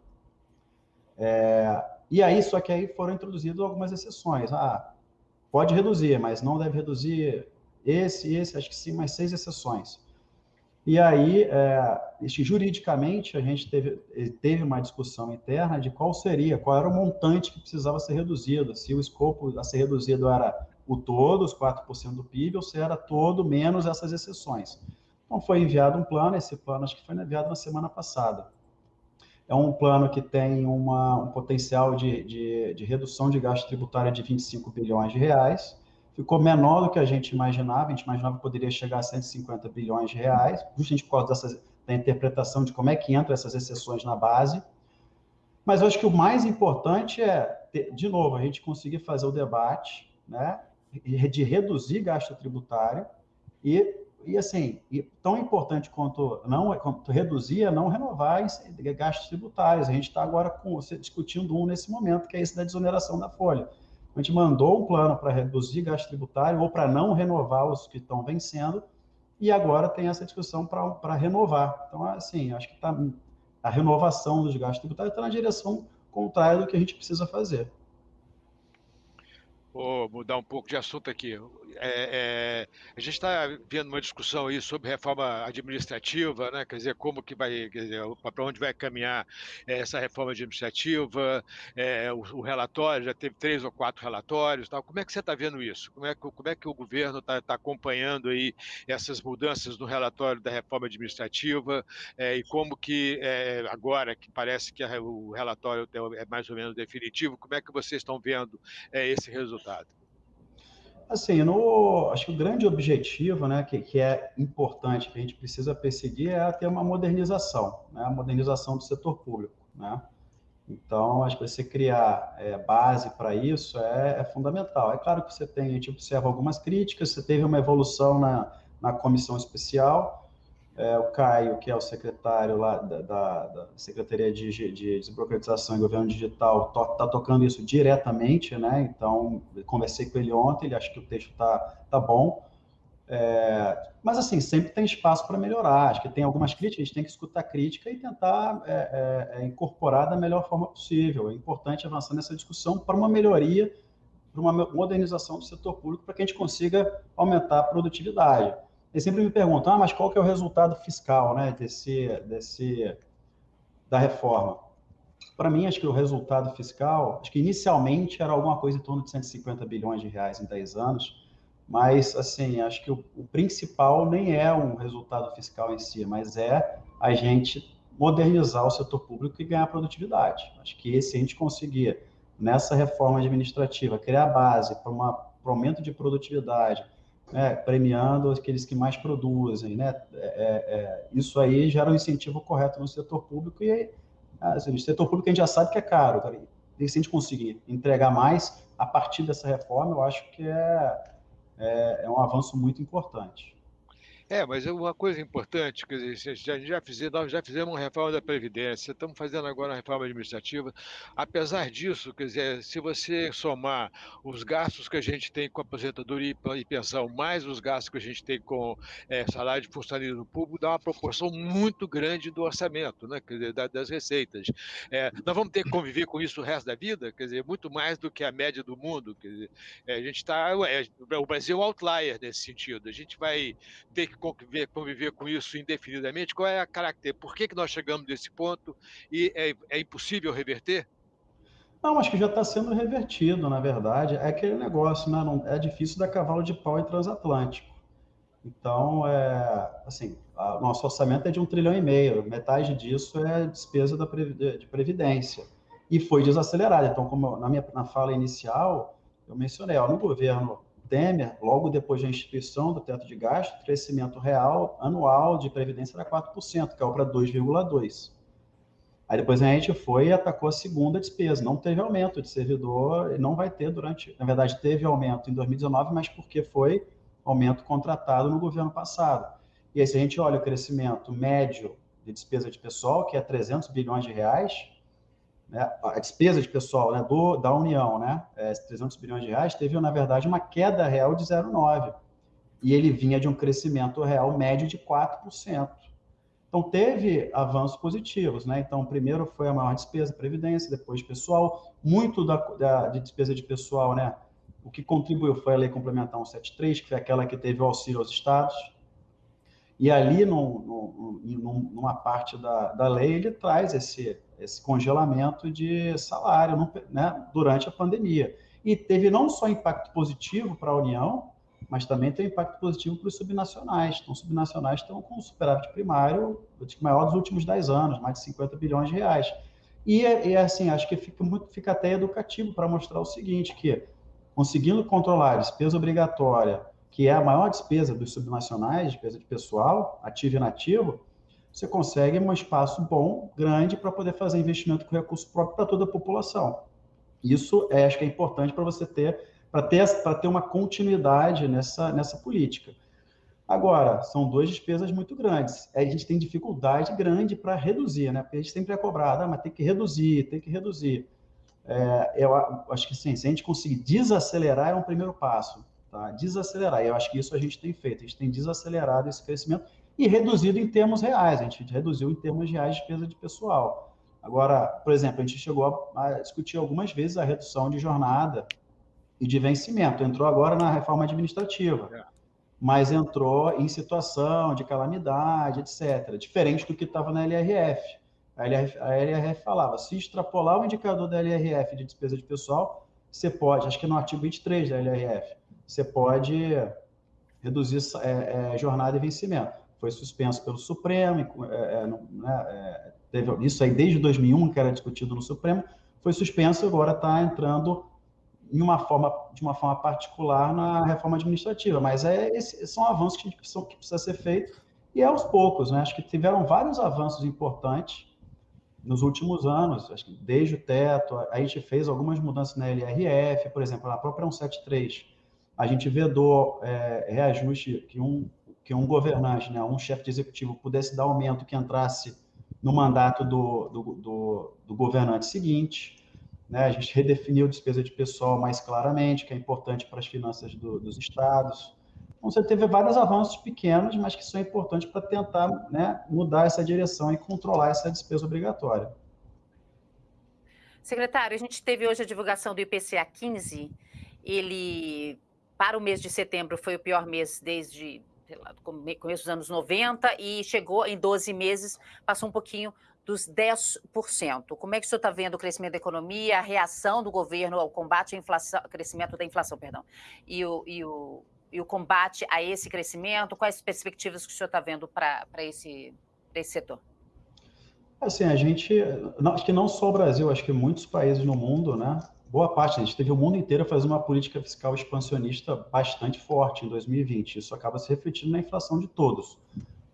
É, e aí, só que aí foram introduzidas algumas exceções. Ah, pode reduzir, mas não deve reduzir esse, esse, acho que sim, mais seis exceções. E aí, é, juridicamente, a gente teve, teve uma discussão interna de qual seria, qual era o montante que precisava ser reduzido, se o escopo a ser reduzido era o todo, os 4% do PIB, ou se era todo menos essas exceções. Então, foi enviado um plano, esse plano acho que foi enviado na semana passada. É um plano que tem uma, um potencial de, de, de redução de gasto tributário de 25 bilhões de reais. Ficou menor do que a gente imaginava, a gente imaginava que poderia chegar a 150 bilhões de reais, justamente por causa da interpretação de como é que entram essas exceções na base. Mas eu acho que o mais importante é, de novo, a gente conseguir fazer o debate né, de reduzir gasto tributário e e assim, e tão importante quanto não quanto reduzir é não renovar gastos tributários. A gente está agora com, discutindo um nesse momento, que é esse da desoneração da folha. A gente mandou um plano para reduzir gasto tributário ou para não renovar os que estão vencendo, e agora tem essa discussão para renovar. Então, assim, acho que tá, a renovação dos gastos tributários está na direção contrária do que a gente precisa fazer. Vou mudar um pouco de assunto aqui. É, é, a gente está vendo uma discussão aí sobre reforma administrativa, né? quer dizer, como que vai, para onde vai caminhar essa reforma administrativa, é, o, o, relatório, já teve três ou quatro relatórios, tal. como é que você está vendo isso? Como é que, como é que o governo está tá acompanhando aí essas mudanças no relatório da reforma administrativa é, e como que, é, agora que parece que a, o relatório é mais ou menos definitivo, como é que vocês estão vendo é, esse resultado? Assim, no, acho que o grande objetivo, né, que, que é importante, que a gente precisa perseguir, é ter uma modernização, né, a modernização do setor público, né. Então, acho que você criar é, base para isso é, é, fundamental. É claro que você tem, a gente observa algumas críticas, você teve uma evolução na, na comissão especial, é, o Caio, que é o secretário lá da, da, da Secretaria de, de, Desburocratização e Governo Digital, está to, tocando isso diretamente, né? Então, conversei com ele ontem, ele acha que o texto está tá bom. É, mas, assim, sempre tem espaço para melhorar. Acho que tem algumas críticas, a gente tem que escutar crítica e tentar é, é, é incorporar da melhor forma possível. É importante avançar nessa discussão para uma melhoria, para uma modernização do setor público, para que a gente consiga aumentar a produtividade. Eles sempre me perguntam, ah, mas qual que é o resultado fiscal, né, desse, desse, da reforma? Para mim, acho que o resultado fiscal, acho que inicialmente era alguma coisa em torno de 150 bilhões de reais em 10 anos, mas, assim, acho que o, o principal nem é um resultado fiscal em si, mas é a gente modernizar o setor público e ganhar produtividade. Acho que esse a gente conseguir, nessa reforma administrativa, criar base para um aumento de produtividade, né, premiando aqueles que mais produzem, né? É, é, é, isso aí gera um incentivo correto no setor público e assim, o setor público a gente já sabe que é caro, cara. E se a gente conseguir entregar mais a partir dessa reforma, eu acho que é, é, é um avanço muito importante. É, mas é uma coisa importante, quer dizer, já, já fizemos, nós já fizemos uma reforma da Previdência, estamos fazendo agora uma reforma administrativa. Apesar disso, quer dizer, se você somar os gastos que a gente tem com aposentadoria e pensão, mais os gastos que a gente tem com é, salário de funcionário público, dá uma proporção muito grande do orçamento, né? quer dizer, das receitas. É, nós vamos ter que conviver com isso o resto da vida, quer dizer, muito mais do que a média do mundo. Quer dizer, é, a gente está. É, o Brasil é um outlier nesse sentido. A gente vai ter que conviver, conviver com isso indefinidamente? Qual é a característica? Por que, que nós chegamos nesse ponto e é, é impossível reverter? Não, acho que já está sendo revertido, na verdade. É aquele negócio, né? Não, é difícil dar cavalo de pau em transatlântico. Então, é, assim, o nosso orçamento é de um trilhão e meio, metade disso é despesa da, de previdência. E foi desacelerado. Então, como na minha na fala inicial, eu mencionei, ó, no governo Temer, logo depois da instituição do teto de gasto, crescimento real anual de previdência era 4%, caiu para 2,2%. Aí depois a gente foi e atacou a segunda despesa. Não teve aumento de servidor, não vai ter durante. Na verdade, teve aumento em 2019, mas porque foi aumento contratado no governo passado. E aí, se a gente olha o crescimento médio de despesa de pessoal, que é 300 bilhões de reais, né, a despesa de pessoal né, do, da União, né, é, 300 bilhões de reais, teve, na verdade, uma queda real de 0,9%. E ele vinha de um crescimento real médio de 4%. Então, teve avanços positivos. Né? Então, primeiro foi a maior despesa, previdência, depois pessoal. Muito da, da, de despesa de pessoal, né? o que contribuiu foi a Lei Complementar 173, que foi aquela que teve o auxílio aos estados. E ali, numa parte da, da lei, ele traz esse, esse congelamento de salário né, durante a pandemia. E teve não só impacto positivo para a União, mas também tem impacto positivo para os subnacionais. Então, os subnacionais estão com um superávit primário maior dos últimos 10 anos, mais de 50 bilhões de reais. E, e assim, acho que fica, muito, fica até educativo para mostrar o seguinte, que conseguindo controlar a despesa obrigatória, que é a maior despesa dos subnacionais, despesa de pessoal, ativo e inativo, você consegue um espaço bom, grande, para poder fazer investimento com recurso próprio para toda a população. Isso é, acho que é importante para você ter, para ter, para ter uma continuidade nessa, nessa política. Agora, são duas despesas muito grandes. A gente tem dificuldade grande para reduzir, né? Porque a gente sempre é cobrado, ah, mas tem que reduzir, tem que reduzir. É, eu acho que sim, se a gente conseguir desacelerar, é um primeiro passo tá? desacelerar. E eu acho que isso a gente tem feito, a gente tem desacelerado esse crescimento e reduzido em termos reais, a gente reduziu em termos reais de despesa de pessoal. Agora, por exemplo, a gente chegou a, discutir algumas vezes a redução de jornada e de vencimento. Entrou agora na reforma administrativa, é. mas entrou em situação de calamidade, etc. Diferente do que estava na LRF. A LRF, a LRF falava, se extrapolar o indicador da LRF de despesa de pessoal, você pode, acho que no artigo 23 da LRF, você pode reduzir é, é, jornada e vencimento. Foi suspenso pelo Supremo, é, é né, é, teve isso aí desde 2001 que era discutido no Supremo, foi suspenso e agora está entrando em uma forma, de uma forma particular na reforma administrativa. Mas é, esses são avanços que, são, que precisa ser feito e é aos poucos. Né? Acho que tiveram vários avanços importantes nos últimos anos, acho que desde o teto, a gente fez algumas mudanças na LRF, por exemplo, na própria 173, a gente vedou é, reajuste que um, que um governante, né, um chefe de executivo pudesse dar aumento que entrasse no mandato do, do, do, do governante seguinte. Né, a gente redefiniu despesa de pessoal mais claramente, que é importante para as finanças do, dos estados. Então, você teve vários avanços pequenos, mas que são importantes para tentar né, mudar essa direção e controlar essa despesa obrigatória. Secretário, a gente teve hoje a divulgação do IPCA 15. Ele para o mês de setembro foi o pior mês desde lá, começo dos anos 90 e chegou em 12 meses, passou um pouquinho dos 10%. Como é que o senhor está vendo o crescimento da economia, a reação do governo ao combate à inflação, crescimento da inflação, perdão, e o, e o, e o combate a esse crescimento? Quais as perspectivas que o senhor está vendo para esse, esse setor? Assim, a gente, acho que não só o Brasil, acho que muitos países no mundo, né, boa parte, a gente teve o mundo inteiro fazendo uma política fiscal expansionista bastante forte em 2020. Isso acaba se refletindo na inflação de todos.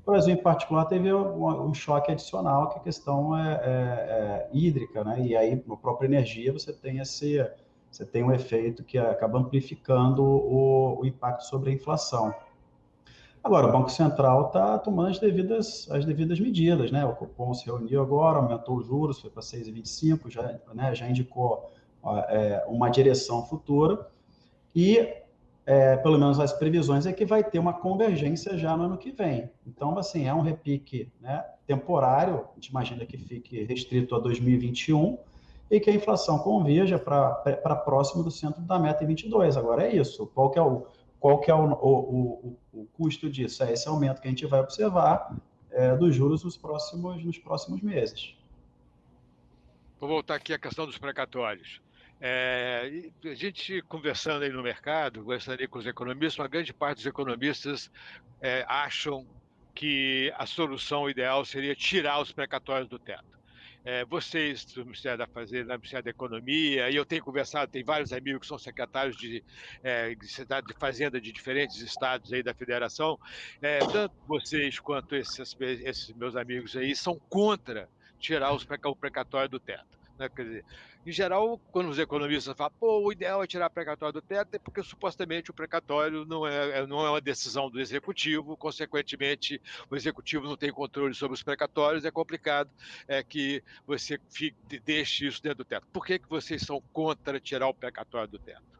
O Brasil, em particular, teve um, choque adicional, que a questão é, é, é, hídrica, né? E aí, na própria energia, você tem esse, você tem um efeito que acaba amplificando o, o impacto sobre a inflação. Agora, o Banco Central está tomando as devidas, as devidas medidas, né? O Copom se reuniu agora, aumentou os juros, foi para 6,25, já, né, já indicou é, uma direção futura, e é, pelo menos as previsões é que vai ter uma convergência já no ano que vem. Então, assim, é um repique né, temporário, a gente imagina que fique restrito a 2021, e que a inflação converja para próximo do centro da meta em 22. Agora é isso. Qual que é o, qual que é o, o, o, o custo disso? É esse aumento que a gente vai observar é, dos juros nos próximos, nos próximos meses. Vou voltar aqui à questão dos precatórios. É, a gente conversando aí no mercado, conversando com os economistas, uma grande parte dos economistas é, acham que a solução ideal seria tirar os precatórios do teto é, vocês do Ministério da Fazenda, do Ministério da Economia, e eu tenho conversado, tem vários amigos que são secretários de, é, de Fazenda de diferentes estados aí da federação, é, tanto vocês quanto esses, esses meus amigos aí são contra tirar os, o precatório do teto. Né? Quer dizer, em geral, quando os economistas falam, pô, o ideal é tirar o precatório do teto, é porque supostamente o precatório não é, é, não é uma decisão do executivo, consequentemente, o executivo não tem controle sobre os precatórios, é complicado é, que você fique, deixe isso dentro do teto. Por que, que vocês são contra tirar o precatório do teto?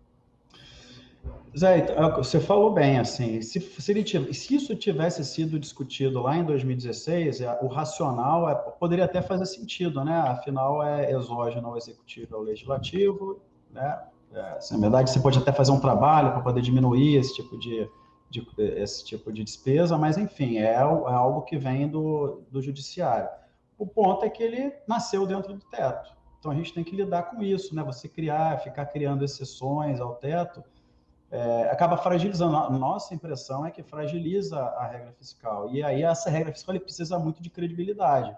Zé, é você falou bem, assim, se, se, se, isso tivesse sido discutido lá em 2016, é, o racional é, poderia até fazer sentido, né? Afinal, é exógeno ao executivo, ao legislativo, né? É, assim, na verdade, você pode até fazer um trabalho para poder diminuir esse tipo de, de, esse tipo de despesa, mas, enfim, é, é algo que vem do, do judiciário. O ponto é que ele nasceu dentro do teto. Então, a gente tem que lidar com isso, né? Você criar, ficar criando exceções ao teto, é, acaba fragilizando. A nossa impressão é que fragiliza a regra fiscal. E aí essa regra fiscal precisa muito de credibilidade.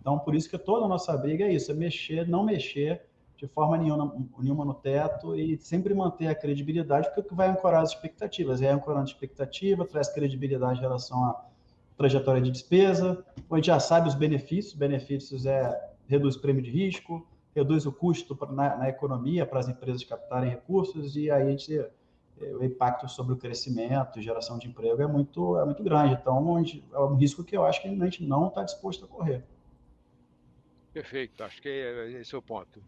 Então, por isso que toda a nossa briga é isso, é mexer, não mexer de forma nenhuma, nenhuma no teto e sempre manter a credibilidade, porque o que vai ancorar as expectativas. É ancorando expectativa, traz credibilidade em relação à trajetória de despesa, a gente já sabe os benefícios, benefícios é reduz o prêmio de risco, reduz o custo na, na economia para as empresas captarem recursos, e aí a gente o impacto sobre o crescimento, geração de emprego é muito, é muito grande. Então, é um risco que eu acho que a gente não está disposto a correr. Perfeito, acho que esse é o ponto.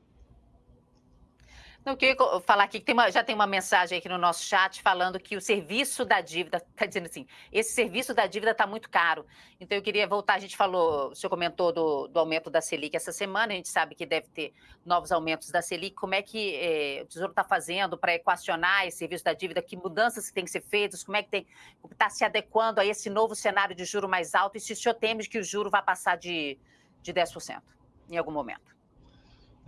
Eu queria falar aqui que tem uma, já tem uma mensagem aqui no nosso chat falando que o serviço da dívida, está dizendo assim, esse serviço da dívida está muito caro. Então eu queria voltar, a gente falou, o senhor comentou do, do, aumento da Selic essa semana, a gente sabe que deve ter novos aumentos da Selic. Como é que eh, o Tesouro está fazendo para equacionar esse serviço da dívida? Que mudanças têm que ser feitas? Como é que tem está se adequando a esse novo cenário de juro mais alto? E se o senhor teme que o juro vai passar de, de 10% em algum momento?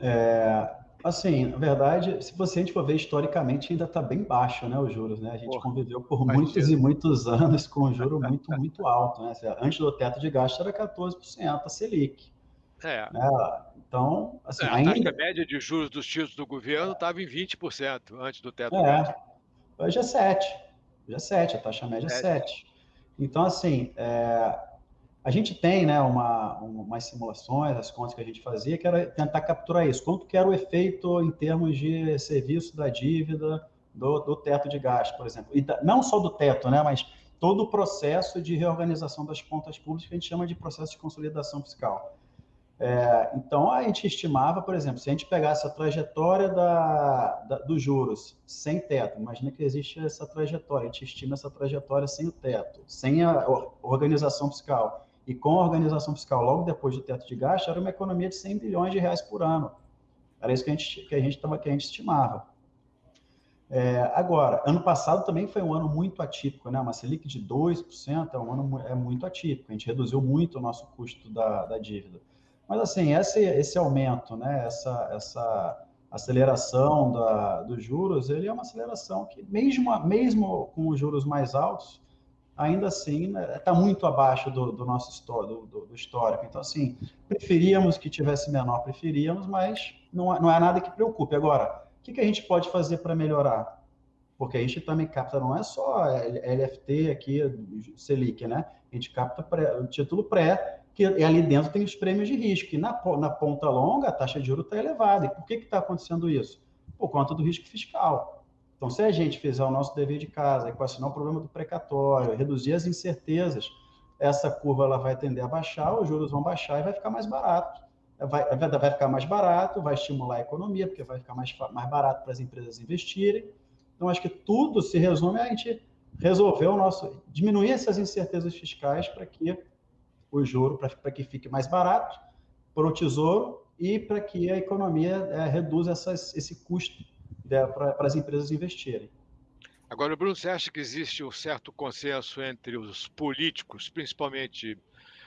É, Assim, na verdade, se você a gente for ver historicamente, ainda está bem baixo, né, os juros, né? A gente Porra, conviveu por muitos e muitos anos com um juro muito, muito alto, né? Antes do teto de gasto era 14% a Selic. É. Né? Então, assim, é, a ainda... taxa média de juros dos títulos do governo estava em 20% antes do teto é. de gasto. Hoje é 7. Hoje é 7, a taxa média é 7. Então, assim, é, a gente tem né, uma, umas simulações, as contas que a gente fazia, que era tentar capturar isso. Quanto que era o efeito em termos de serviço da dívida do, do teto de gasto, por exemplo. E não só do teto, né, mas todo o processo de reorganização das contas públicas que a gente chama de processo de consolidação fiscal. É, então, a gente estimava, por exemplo, se a gente pegasse a trajetória da, da, dos juros sem teto, imagina que existe essa trajetória, a gente estima essa trajetória sem o teto, sem a organização fiscal e com a organização fiscal logo depois do teto de gasto, era uma economia de 100 bilhões de reais por ano. Era isso que a gente, que a gente, tava, que a gente estimava. É, agora, ano passado também foi um ano muito atípico, né? Uma Selic de 2% é um ano é muito atípico. A gente reduziu muito o nosso custo da, da dívida. Mas, assim, esse, esse aumento, né? essa, essa aceleração da, dos juros, ele é uma aceleração que, mesmo, mesmo com os juros mais altos, ainda assim está né, muito abaixo do, do nosso do, do, do, histórico. Então, assim, preferíamos que tivesse menor, preferíamos, mas não, é, não é nada que preocupe. Agora, o que, que a gente pode fazer para melhorar? Porque a gente também capta, não é só LFT aqui, Selic, né? A gente capta pré, o título pré, que ali dentro tem os prêmios de risco. E na, na ponta longa, a taxa de juros está elevada. E por que está acontecendo isso? Por conta do risco fiscal. Então, se a gente fizer o nosso dever de casa, equacionar o problema do precatório, reduzir as incertezas, essa curva ela vai tender a baixar, os juros vão baixar e vai ficar mais barato. Vai, vai ficar mais barato, vai estimular a economia, porque vai ficar mais, mais barato para as empresas investirem. Então, acho que tudo se resume a gente resolver o nosso, diminuir essas incertezas fiscais para que o juro, para que fique mais barato para o tesouro e para que a economia é, reduza essas, esse custo para as empresas investirem. Agora, Bruno, você acha que existe um certo consenso entre os políticos, principalmente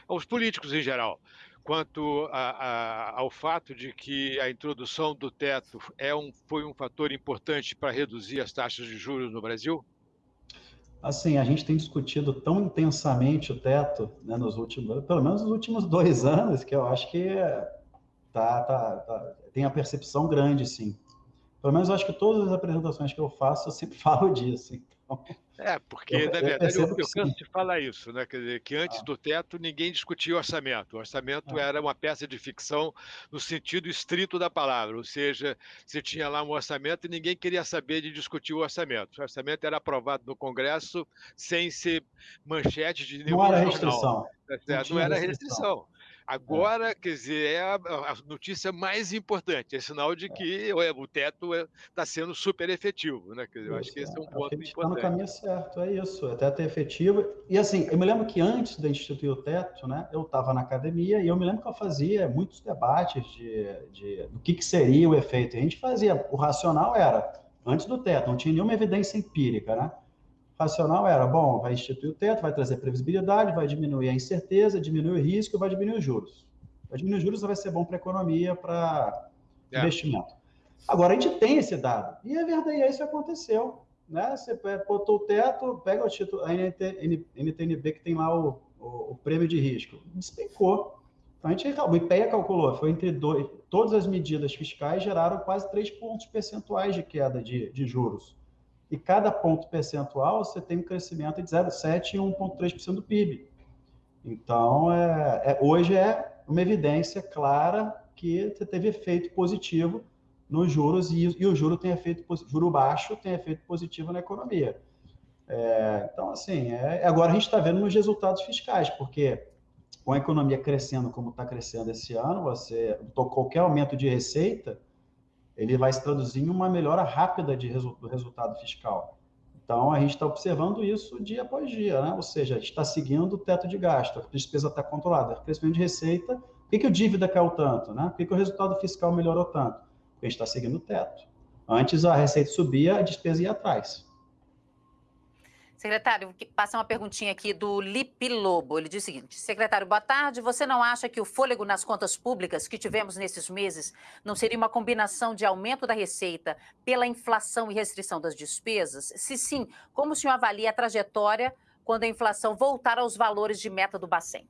os políticos em geral, quanto a, a, ao fato de que a introdução do teto é um, foi um fator importante para reduzir as taxas de juros no Brasil? Assim, a gente tem discutido tão intensamente o teto, né, nos últimos, pelo menos nos últimos dois anos, que eu acho que tá, tá, tá, tem a percepção grande, sim. Pelo menos eu acho que todas as apresentações que eu faço, eu sempre falo disso. Então, é, porque, eu, na verdade, eu, eu, eu canso de falar isso, né? Quer dizer, que antes ah. do teto ninguém discutia orçamento. O orçamento ah. era uma peça de ficção no sentido estrito da palavra, ou seja, você tinha lá um orçamento e ninguém queria saber de discutir o orçamento. O orçamento era aprovado no Congresso sem ser manchete de nenhum Não era jornal. restrição. Não, Não era restrição. Agora, quer dizer, é a, a, notícia mais importante, é sinal de que o teto está é, sendo super efetivo, né? Quer dizer, eu acho que esse é um ponto importante. Está no caminho certo, é isso, é teto é efetivo. E assim, eu me lembro que antes de instituir o teto, né, eu estava na academia e eu me lembro que eu fazia muitos debates de, de do que, que seria o efeito. A gente fazia, o racional era, antes do teto, não tinha nenhuma evidência empírica, né? Racional era, bom, vai instituir o teto, vai trazer previsibilidade, vai diminuir a incerteza, diminuir o risco, vai diminuir os juros. Vai diminuir os juros vai ser bom para a economia, para é. investimento. Agora, a gente tem esse dado. E é verdade, isso aconteceu. Né? Você botou o teto, pega o título, a NTNB, que tem lá o, o, o prêmio de risco, despencou. Então, a gente, o IPEA calculou, foi entre dois, todas as medidas fiscais geraram quase 3 pontos percentuais de queda de, de juros e cada ponto percentual você tem um crescimento de 0,7% e 1,3% do PIB. Então, é, é, hoje é uma evidência clara que você teve efeito positivo nos juros e, e o juro tem efeito juro baixo tem efeito positivo na economia. É, então, assim, é, agora a gente está vendo nos resultados fiscais, porque com a economia crescendo como está crescendo esse ano, você qualquer aumento de receita ele vai se traduzir em uma melhora rápida de resu do resultado fiscal. Então, a gente está observando isso dia após dia, né? ou seja, está seguindo o teto de gasto, a despesa está controlada, crescimento de receita, por que, que o dívida caiu tanto? Né? Por que, que o resultado fiscal melhorou tanto? Porque a gente está seguindo o teto. Antes a receita subia, a despesa ia atrás. Secretário, passa uma perguntinha aqui do Lipe Lobo. Ele diz o seguinte: Secretário, boa tarde. Você não acha que o fôlego nas contas públicas que tivemos nesses meses não seria uma combinação de aumento da receita pela inflação e restrição das despesas? Se sim, como o senhor avalia a trajetória quando a inflação voltar aos valores de meta do Bacen?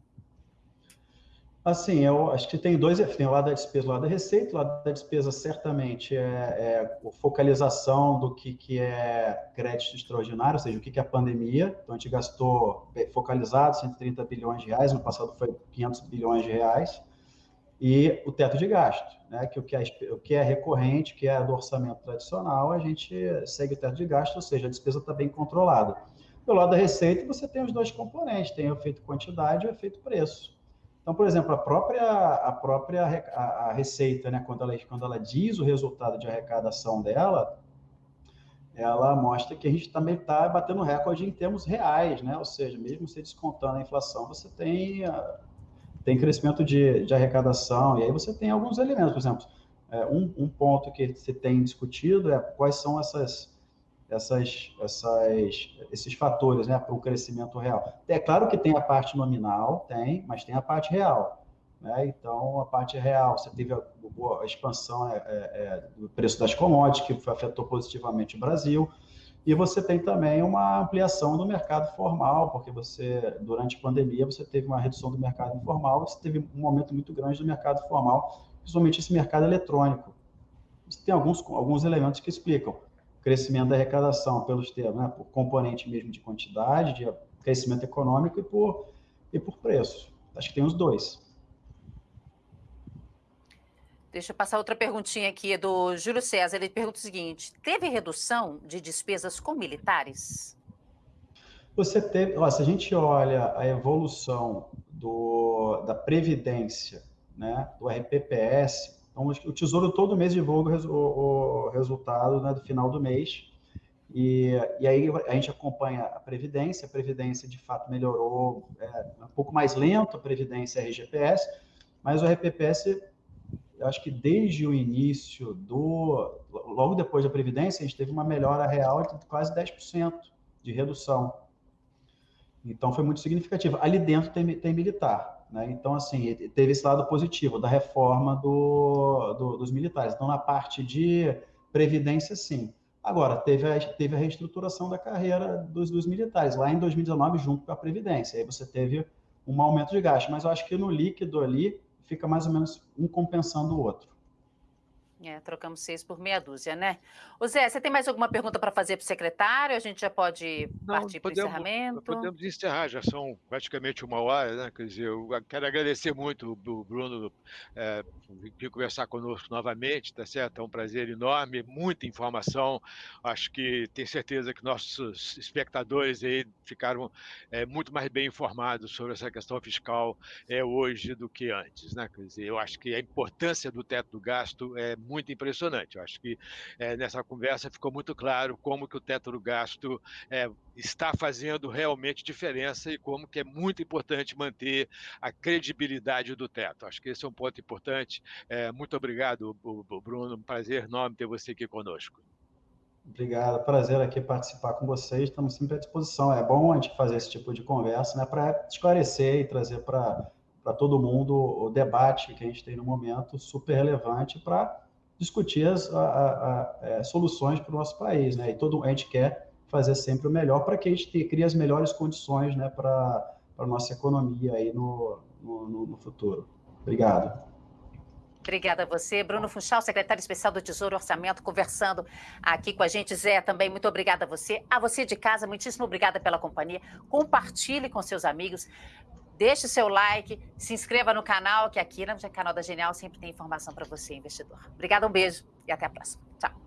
Assim, eu acho que tem dois, tem o lado da despesa o lado da receita. O lado da despesa, certamente, é, é focalização do que, que é crédito extraordinário, ou seja, o que, que é a pandemia. Então, a gente gastou, focalizado, 130 bilhões de reais, no passado foi 500 bilhões de reais. E o teto de gasto, né, que o que é, o que é recorrente, que é do orçamento tradicional, a gente segue o teto de gasto, ou seja, a despesa está bem controlada. Do lado da receita, você tem os dois componentes, tem o efeito quantidade e o efeito preço. Então, por exemplo, a própria, a própria a, receita, né, quando, ela, quando ela diz o resultado de arrecadação dela, ela mostra que a gente também está batendo recorde em termos reais, né? Ou seja, mesmo você descontando a inflação, você tem, ah, tem crescimento de, de arrecadação, e aí você tem alguns elementos, por exemplo, é, um, um ponto que se tem discutido é quais são essas essas, essas, esses fatores né, para o crescimento real. É claro que tem a parte nominal, tem, mas tem a parte real. Né? Então, a parte real, você teve a, a expansão é, é, é, do preço das commodities, que afetou positivamente o Brasil, e você tem também uma ampliação do mercado formal, porque você, durante a pandemia, você teve uma redução do mercado informal, você teve um aumento muito grande do mercado formal, principalmente esse mercado eletrônico. Tem alguns, alguns elementos que explicam crescimento da arrecadação pelos termos, né, por componente mesmo de quantidade, de crescimento econômico e por, e por preço. Acho que tem os dois. Deixa eu passar outra perguntinha aqui do Júlio César. Ele pergunta o seguinte: teve redução de despesas com militares? Você teve, ó, se a gente olha a evolução do, da Previdência, né, do RPPS, então o Tesouro todo mês divulga o, o resultado né, do final do mês, e, e aí a gente acompanha a Previdência, a Previdência de fato melhorou, é, um pouco mais lento a Previdência RGPS, mas o RPPS, eu acho que desde o início do, logo depois da Previdência, a gente teve uma melhora real de quase 10% de redução. Então, foi muito significativo. Ali dentro tem, tem militar, né? Então, assim, teve esse lado positivo da reforma do, do, dos militares. Então, na parte de previdência, sim. Agora, teve a, teve a reestruturação da carreira dos, dos militares, lá em 2019, junto com a previdência. Aí você teve um aumento de gasto, mas eu acho que no líquido ali fica mais ou menos um compensando o outro. É, trocamos seis por meia dúzia, né? O Zé, você tem mais alguma pergunta para fazer para o secretário? A gente já pode Não, partir para o encerramento? Podemos encerrar, já são praticamente uma hora, né? Quer dizer, eu quero agradecer muito o Bruno é, vir conversar conosco novamente, tá certo? É um prazer enorme, muita informação. Acho que tenho certeza que nossos espectadores aí ficaram é, muito mais bem informados sobre essa questão fiscal é, hoje do que antes, né? Quer dizer, eu acho que a importância do teto do gasto é muito impressionante. Eu acho que é, nessa conversa ficou muito claro como que o teto do gasto é, está fazendo realmente diferença e como que é muito importante manter a credibilidade do teto. Acho que esse é um ponto importante. É, muito obrigado, Bruno. Um prazer enorme ter você aqui conosco. Obrigado, prazer aqui participar com vocês. Estamos sempre à disposição. É bom a gente fazer esse tipo de conversa, né, para esclarecer e trazer para para todo mundo o debate que a gente tem no momento super relevante para discutir as a, a, a, é, soluções para o nosso país, né? E todo a gente quer fazer sempre o melhor para que a gente crie as melhores condições, né, para a nossa economia aí no, no, no futuro. Obrigado. Obrigada a você. Bruno Funchal, secretário especial do Tesouro Orçamento, conversando aqui com a gente. Zé, também muito obrigada a você. A você de casa, muitíssimo obrigada pela companhia. Compartilhe com seus amigos. Deixe seu like, se inscreva no canal, que aqui no canal da Genial sempre tem informação para você, investidor. Obrigada, um beijo e até a próxima. Tchau.